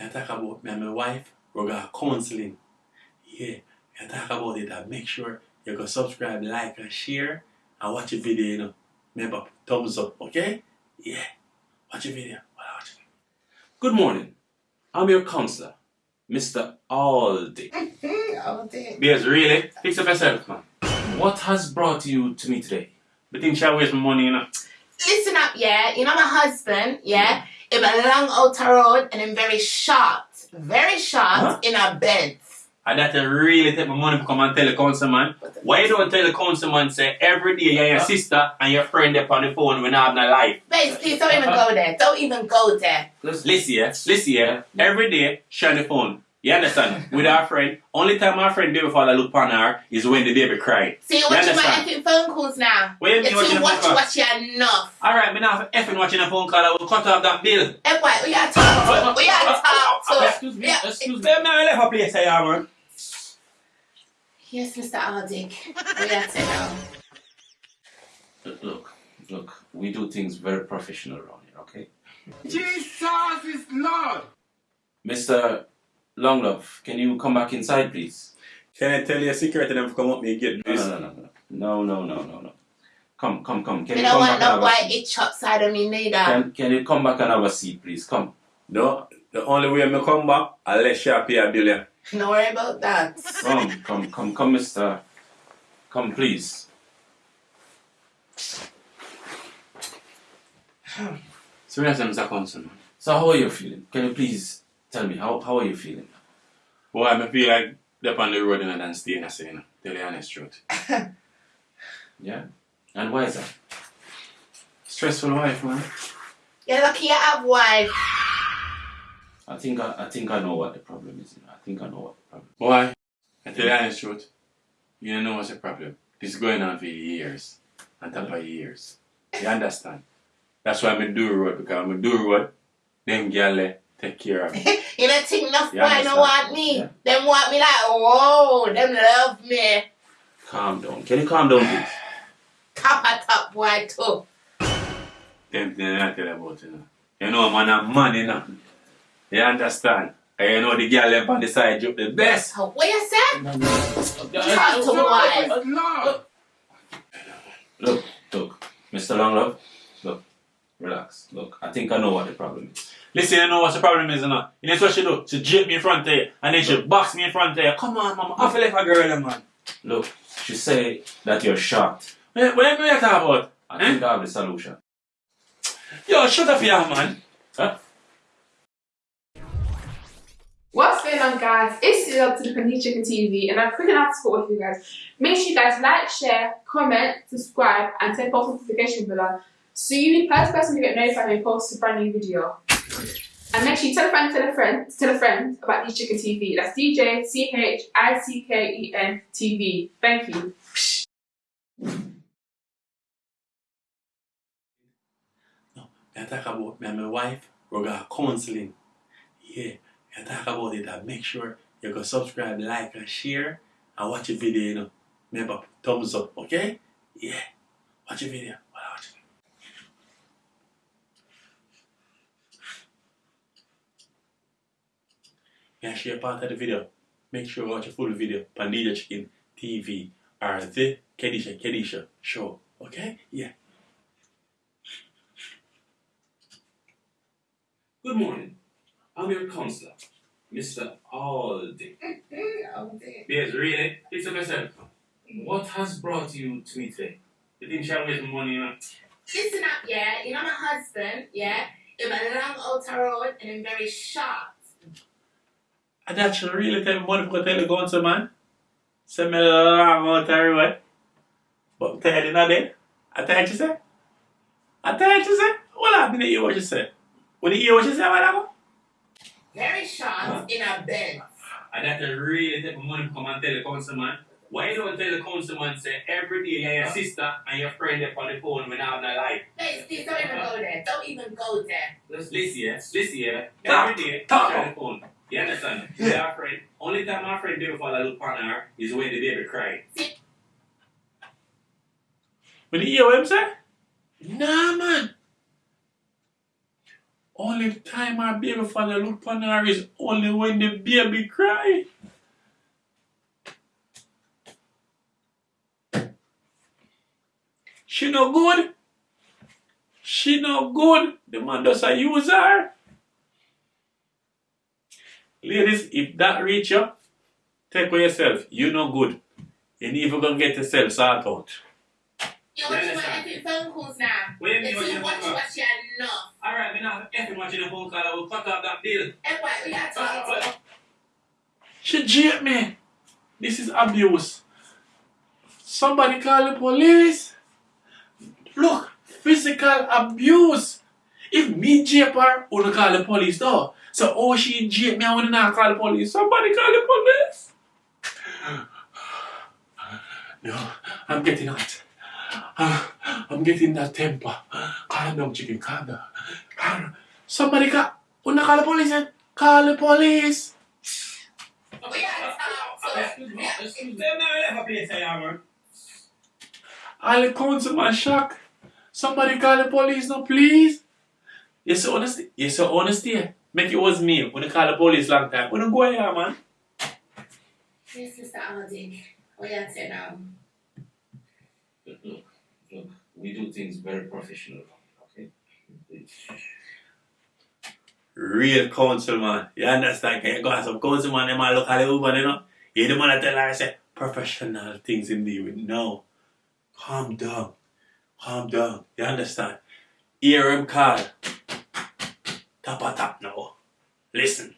I talk about me and my wife, we got counseling. Yeah, I talk about it and make sure you go subscribe, like, and share, and watch the video, you know. Remember, thumbs up, okay? Yeah, watch the video. Watch it. Good morning. I'm your counselor, Mr. Aldi. All day. Beers, really? Fix up yourself, man. What has brought you to me today? But think shall waste my money, you know. Listen up, yeah. You know my husband, yeah. Him a long outer road and him very short, very short Huh? in a bed. And that you really take my money to come and tell the councilman. Why you don't tell the councilman say every day you're your sister and your friend up on the phone when I have no life? Basically, don't even go there. Don't even go there. Listen here, listen here. Every day share the phone. You understand? With our friend. Only time our friend baby father look upon her is when the baby cry. See, you're watching my effing phone calls now. What you mean You're watching too the watch phone watch you enough. Alright, me now effing watching a phone call, I will cut off that bill. Hey, boy, we gotta talk to. We gotta talk to. Excuse me, Yeah. excuse me. Let me left a place here, man. Yes, Mr. Aldick. We gotta sit down. Look, look, we do things very professional around here, okay? Jesus is Lord. Mr. Longlove, can you come back inside, please? Can I tell you a secret and them come up me and get No, this? no, no, no, no, no, no, no, no. Come, come, come. Can We you don't come want back no and have a white seat? itch upside of me neither. Can, can you come back and have a seat, please? Come. No, the only way me come back, I'll let you pay a bill. yeah. Don't worry about that. Come, come, come, come, Mr. Come, please. So we have some councilman. So, how are you feeling? Can you please tell me how how are you feeling? Well, I feel like they're on the road and then staying a saying. Tell you the honest truth. Yeah. And why is that? Stressful life, man. You're lucky you have wife. I think I, I think I know what the problem is. You know? I think I know what the problem. Why? I tell you the honest truth. You don't know what's the problem. This is going on for years. On top of years. You understand? That's why I'm do road because I'm do road. Them gyal eh, take care of me. You don't think enough Yeah, I boy don't want me. Yeah. Them want me like, whoa, them love me. Calm down. Can you calm down, please? Top a top boy too. Them things I tell you about, you know. You know, man, I'm man, you know. You understand? And you know the girl left on the side joke the best. Oh, what you say? Talk to Jesus boy. Look, look, Mr. Longlove. Look, relax. Look, I think I know what the problem is. Listen, you know what's the problem is, you know? You know what she do? She jip me in front of you, and then she box me in front of you. Come on, mama, I feel like a girl, man. Look, she say that you're shocked. What, what you talk about? I eh? think I have the solution. Yo, shut up here, man. Huh? What's going on, guys? It's Sue up to the Pandy Chicken TV, and I'm quick enough to support with you guys. Make sure you guys like, share, comment, subscribe, and turn post notification bell so you be the first person to get notified when we post a brand new video. And make sure you tell a friend, tell a friend, tell a friend about D Chicken TV. That's DJ C H I C K E N TV. Thank you. I talk about me and my wife, we got counseling. Yeah, I talk about it and make sure you go subscribe, like, and share, and watch the video, you know. Remember, thumbs up, okay? Yeah, watch the video. Watch it. Yeah, share part of the video. Make sure you watch the full video. Pandija Chicken TV or the Kedisha Kedisha show. Okay? Yeah. Good morning. I'm your counselor, Mr. Aldi. All day. Yes, really? Fix up yourself. What has brought you to me today? You think she'll waste money, you know? Listen up, yeah. You know my husband, yeah. Him a long outer road and him very short. That really tell me money for tell the council man. Send me a long out the. But tired in a bed. I tired you say? I tired you say? Well, I didn't hear what you said. When you hear what you said, what I Very short in a bed. That really take money to come and tell the council man. Why you don't tell the council man say every day you're your sister and your friend up on the phone when I have no life? Babes, please don't even go there. Don't even go there. Listen listen. Talk, Every day, talk. on the phone. You understand? Yeah. Our friend. Only time our friend baby father look upon her is when the baby cry. See? When you hear what I'm saying? Nah, man. Only time her baby father look upon her is only when the baby cry. She no good. She no good. The man does a use her. Ladies, if that reach you, take for yourself. You no good. You need to go get yourself sorted out. You're watching my phone calls now. What do you The mean watching two the watch phone calls? you enough. Alright, me not effing watching the phone call. I will fuck up that bill. And what we are talking? Ah, she jeeped me. This is abuse. Somebody call the police. Look, physical abuse. If me jape her, wanna call the police though. So oh she jape me, I not call the police. Somebody call the police. No, I'm getting hot. I'm getting that temper. Calm down, chicken, calm down. Calm down. Somebody call, wanna call the police then? Call the police. Are talking to. Councilman shock. Somebody call the police now, please. Yes, sir, honesty. Yes, sir, honesty. Make it was me. When you call the police long time. When you go here, man. Yes, Mr. Aldi. What you say now? Look, look, look, we do things very professional, okay? Real counsel, man. You understand? Can you go ask some councilman, them all look at the woman, you know? You the man that tell her, I say, professional things in the with. No. Calm down. Calm down. You understand? Hear him call. Tap tap now. Listen.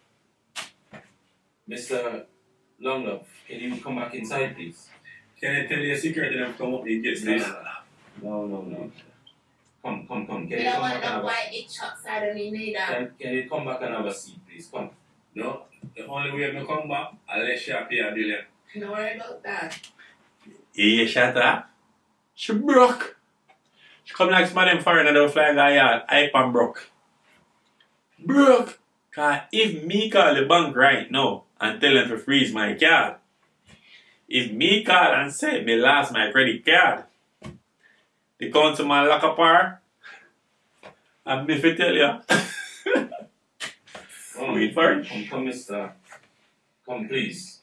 Mr. Longlove, can you come back inside, please? Can I tell you a secret and come up and get No, no, no, no. Come, come, come. Can We you don't come want back and no have a, white itch outside of me neither. can, can you come back and have a seat, please? Come. No, the only way I come back, unless she pay a billion. Don't worry about that. Yeah, shut up. She broke. She come like some of them foreigner that fly guy yard, hype and broke. Broke. Cause if me call the bank right now and tell them to freeze my card, if me call and say me lost my credit card, they the councilman lock up her, and me fi tell you, Come, Wait for it. Come, come, Mr. Come, please.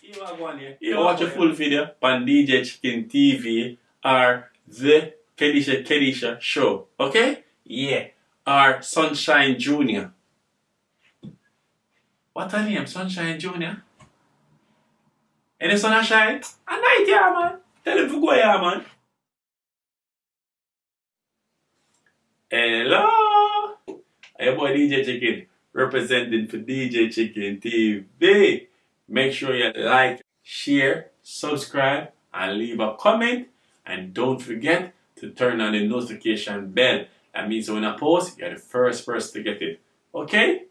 You are going here. You watch a full video on DJ Chicken TV or the Kedisha Kedisha show. Okay? Yeah. Or Sunshine Junior. What her name? Sunshine Junior? Any sunshine? A night, yeah, man. Tell him to go here, man. Hello. Hey, boy, DJ Chicken. Representing for DJ Chicken TV. Make sure you like, share, subscribe, and leave a comment. And don't forget to turn on the notification bell. That means when I post, you're the first person to get it. Okay?